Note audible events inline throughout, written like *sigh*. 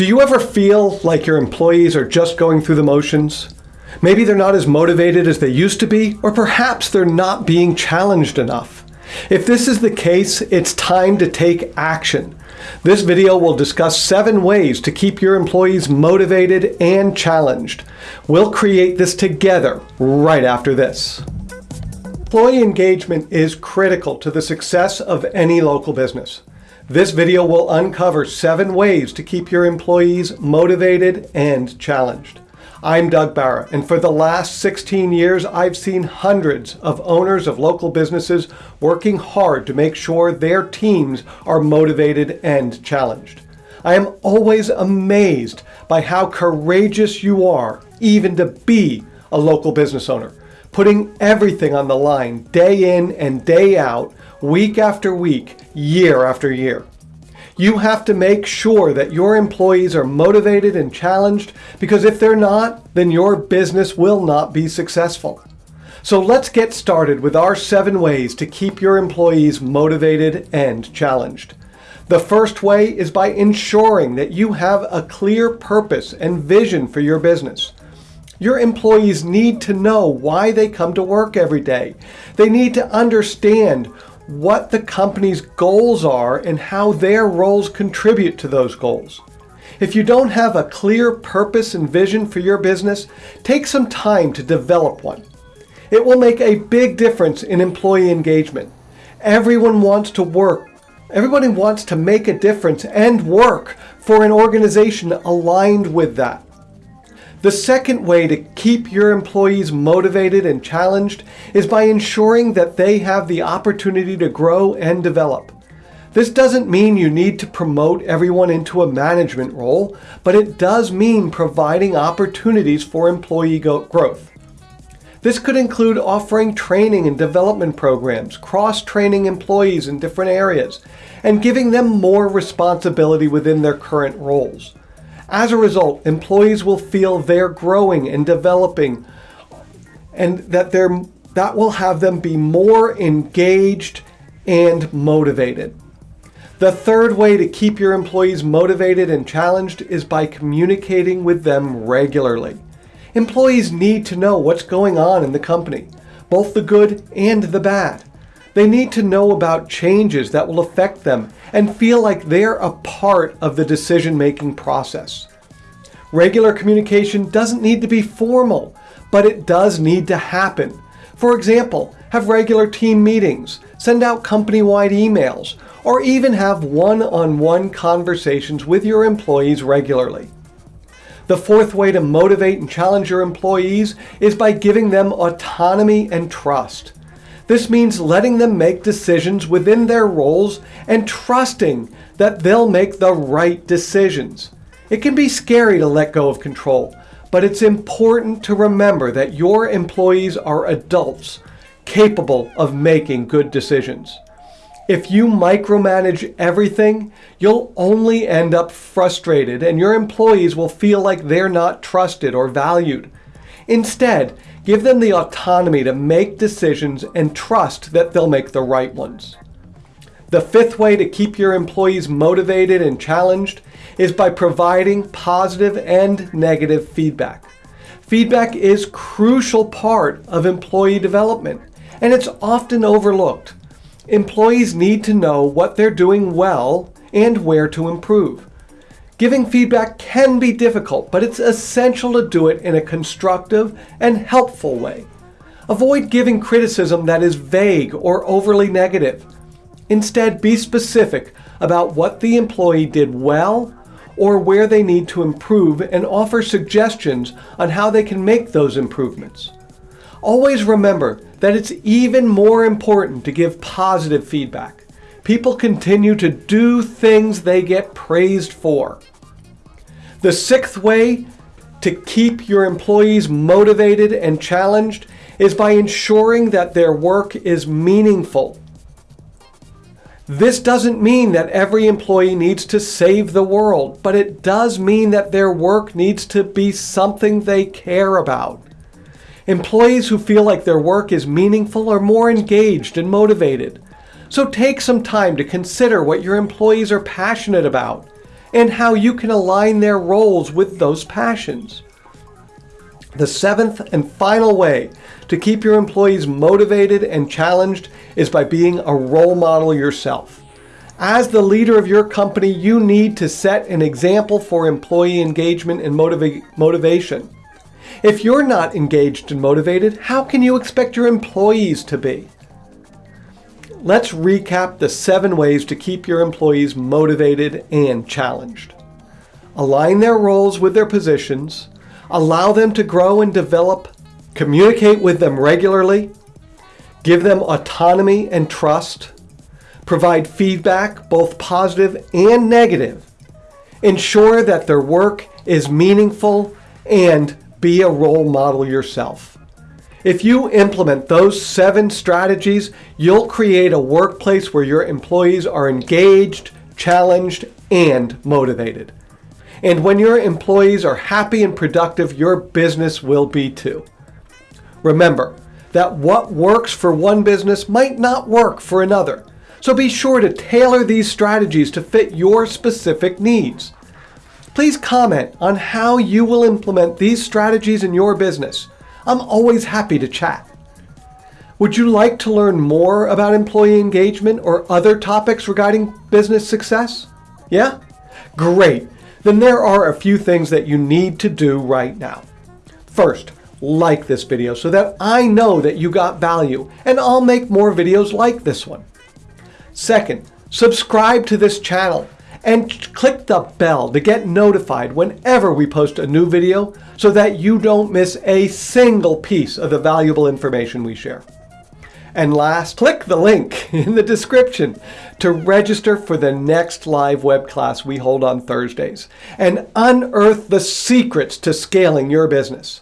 Do you ever feel like your employees are just going through the motions? Maybe they're not as motivated as they used to be, or perhaps they're not being challenged enough. If this is the case, it's time to take action. This video will discuss seven ways to keep your employees motivated and challenged. We'll create this together right after this. Employee engagement is critical to the success of any local business. This video will uncover seven ways to keep your employees motivated and challenged. I'm Doug Barra, and for the last 16 years, I've seen hundreds of owners of local businesses working hard to make sure their teams are motivated and challenged. I am always amazed by how courageous you are, even to be a local business owner, putting everything on the line day in and day out, week after week, year after year. You have to make sure that your employees are motivated and challenged because if they're not, then your business will not be successful. So let's get started with our seven ways to keep your employees motivated and challenged. The first way is by ensuring that you have a clear purpose and vision for your business. Your employees need to know why they come to work every day. They need to understand what the company's goals are and how their roles contribute to those goals. If you don't have a clear purpose and vision for your business, take some time to develop one. It will make a big difference in employee engagement. Everyone wants to work. Everybody wants to make a difference and work for an organization aligned with that. The second way to keep your employees motivated and challenged is by ensuring that they have the opportunity to grow and develop. This doesn't mean you need to promote everyone into a management role, but it does mean providing opportunities for employee growth. This could include offering training and development programs, cross-training employees in different areas, and giving them more responsibility within their current roles. As a result, employees will feel they're growing and developing and that they're, that will have them be more engaged and motivated. The third way to keep your employees motivated and challenged is by communicating with them regularly. Employees need to know what's going on in the company, both the good and the bad. They need to know about changes that will affect them and feel like they're a part of the decision-making process. Regular communication doesn't need to be formal, but it does need to happen. For example, have regular team meetings, send out company-wide emails, or even have one-on-one -on -one conversations with your employees regularly. The fourth way to motivate and challenge your employees is by giving them autonomy and trust. This means letting them make decisions within their roles and trusting that they'll make the right decisions. It can be scary to let go of control, but it's important to remember that your employees are adults capable of making good decisions. If you micromanage everything, you'll only end up frustrated and your employees will feel like they're not trusted or valued. Instead, Give them the autonomy to make decisions and trust that they'll make the right ones. The fifth way to keep your employees motivated and challenged is by providing positive and negative feedback. Feedback is crucial part of employee development and it's often overlooked. Employees need to know what they're doing well and where to improve. Giving feedback can be difficult, but it's essential to do it in a constructive and helpful way. Avoid giving criticism that is vague or overly negative. Instead, be specific about what the employee did well or where they need to improve and offer suggestions on how they can make those improvements. Always remember that it's even more important to give positive feedback. People continue to do things they get praised for. The sixth way to keep your employees motivated and challenged is by ensuring that their work is meaningful. This doesn't mean that every employee needs to save the world, but it does mean that their work needs to be something they care about. Employees who feel like their work is meaningful are more engaged and motivated. So take some time to consider what your employees are passionate about and how you can align their roles with those passions. The seventh and final way to keep your employees motivated and challenged is by being a role model yourself. As the leader of your company, you need to set an example for employee engagement and motiva motivation. If you're not engaged and motivated, how can you expect your employees to be? Let's recap the seven ways to keep your employees motivated and challenged. Align their roles with their positions, allow them to grow and develop, communicate with them regularly, give them autonomy and trust, provide feedback, both positive and negative, ensure that their work is meaningful, and be a role model yourself. If you implement those seven strategies, you'll create a workplace where your employees are engaged, challenged, and motivated. And when your employees are happy and productive, your business will be too. Remember that what works for one business might not work for another. So be sure to tailor these strategies to fit your specific needs. Please comment on how you will implement these strategies in your business. I'm always happy to chat. Would you like to learn more about employee engagement or other topics regarding business success? Yeah? Great. Then there are a few things that you need to do right now. First, like this video so that I know that you got value and I'll make more videos like this one. Second, subscribe to this channel and click the bell to get notified whenever we post a new video so that you don't miss a single piece of the valuable information we share. And last, click the link *laughs* in the description to register for the next live web class we hold on Thursdays and unearth the secrets to scaling your business.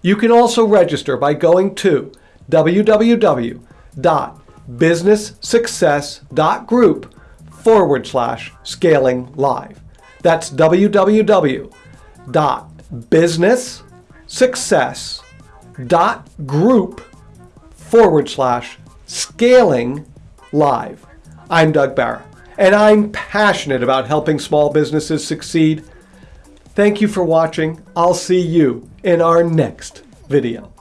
You can also register by going to www.businesssuccess.group forward slash scaling live. That's www.businesssuccess.group forward slash scaling live. I'm Doug Barra, and I'm passionate about helping small businesses succeed. Thank you for watching. I'll see you in our next video.